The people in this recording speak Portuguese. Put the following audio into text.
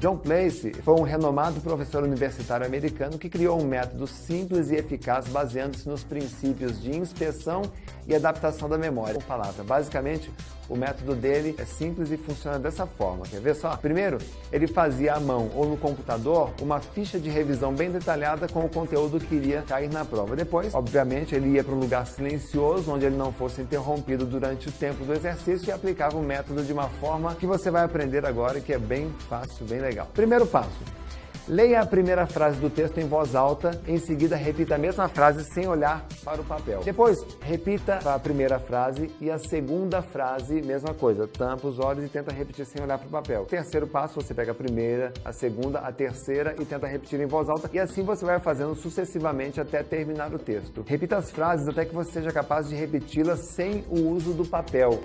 John Place foi um renomado professor universitário americano que criou um método simples e eficaz baseando-se nos princípios de inspeção e adaptação da memória. Com palavra, basicamente, o método dele é simples e funciona dessa forma. Quer ver só? Primeiro, ele fazia à mão ou no computador uma ficha de revisão bem detalhada com o conteúdo que iria cair na prova. Depois, obviamente, ele ia para um lugar silencioso, onde ele não fosse interrompido durante o tempo do exercício e aplicava o método de uma forma que você vai aprender agora, que é bem fácil, bem legal. Primeiro passo, Leia a primeira frase do texto em voz alta, em seguida repita a mesma frase sem olhar para o papel. Depois, repita a primeira frase e a segunda frase, mesma coisa. Tampa os olhos e tenta repetir sem olhar para o papel. Terceiro passo, você pega a primeira, a segunda, a terceira e tenta repetir em voz alta e assim você vai fazendo sucessivamente até terminar o texto. Repita as frases até que você seja capaz de repeti-las sem o uso do papel.